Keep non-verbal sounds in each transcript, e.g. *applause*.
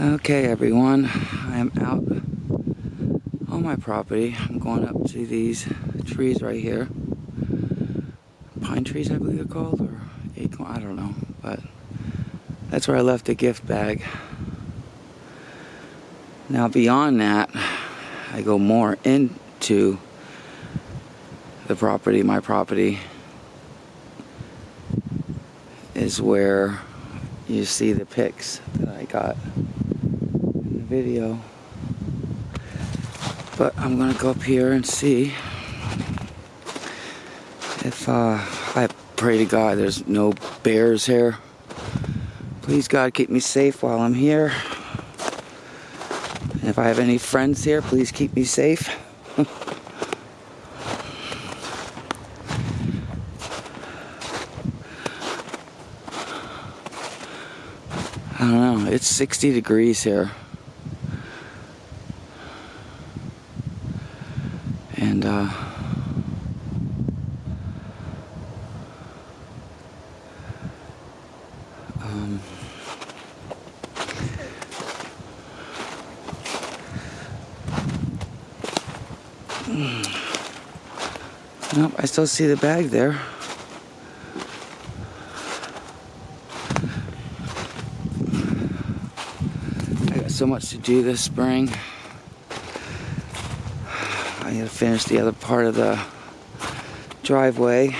Okay, everyone, I am out on my property. I'm going up to these trees right here. Pine trees, I believe they're called, or acorn, I don't know, but that's where I left the gift bag. Now, beyond that, I go more into the property, my property, is where you see the pics that I got video. But I'm gonna go up here and see if uh, I pray to God there's no bears here. Please God keep me safe while I'm here. And if I have any friends here, please keep me safe. *laughs* I don't know, it's 60 degrees here. And uh um Nope, I still see the bag there. I got so much to do this spring. I gotta finish the other part of the driveway.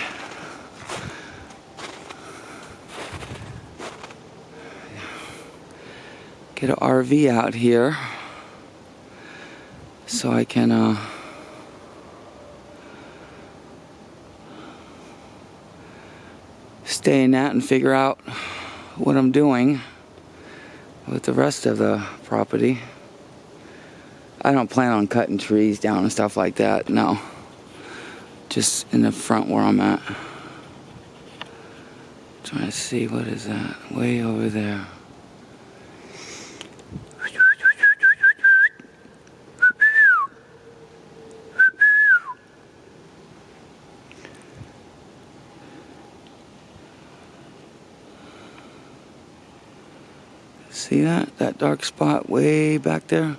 Get an RV out here so I can uh, stay in that and figure out what I'm doing with the rest of the property. I don't plan on cutting trees down and stuff like that, no. Just in the front where I'm at. Trying to see what is that? Way over there. See that? That dark spot way back there?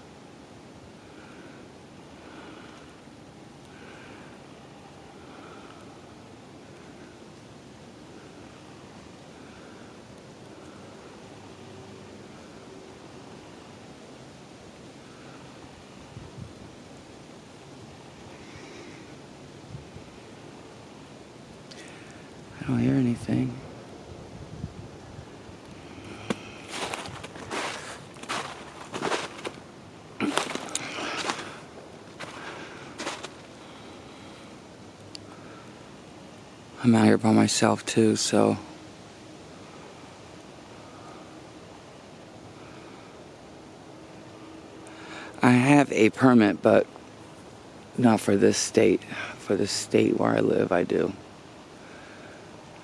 Don't hear anything. I'm out here by myself too, so. I have a permit, but not for this state. For the state where I live, I do.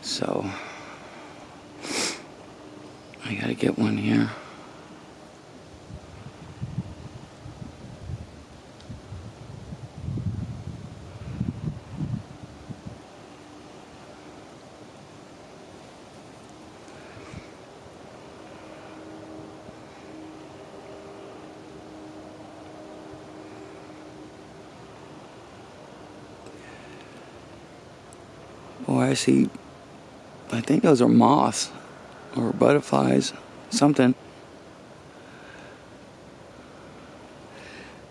So, I gotta get one here. Boy, I see, I think those are moths or butterflies, something.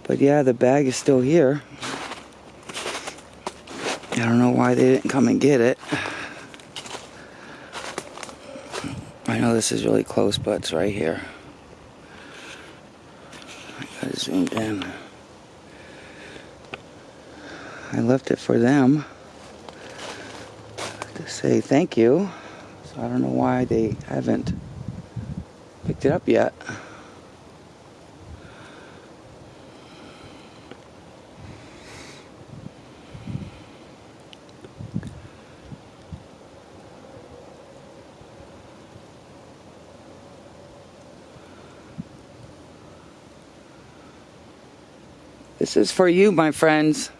But yeah, the bag is still here. I don't know why they didn't come and get it. I know this is really close, but it's right here. I gotta zoom in. I left it for them say thank you. So I don't know why they haven't picked it up yet. This is for you, my friends.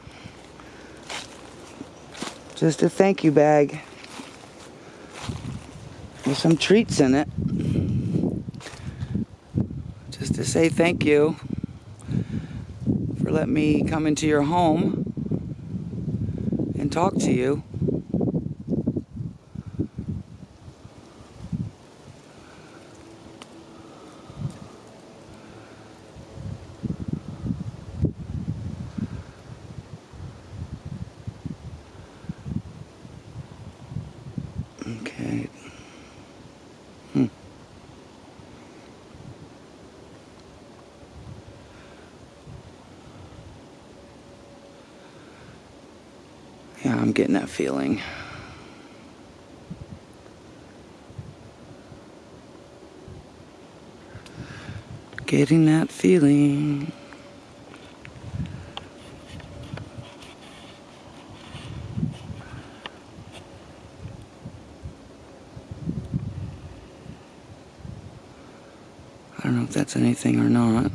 Just a thank you bag with some treats in it. Just to say thank you for letting me come into your home and talk to you. Yeah, I'm getting that feeling. Getting that feeling. I don't know if that's anything or not.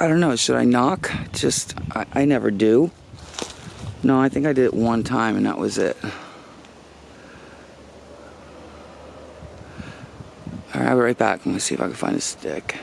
I don't know. Should I knock? Just, I, I never do. No, I think I did it one time and that was it. Alright, I'll be right back. I'm gonna see if I can find a stick.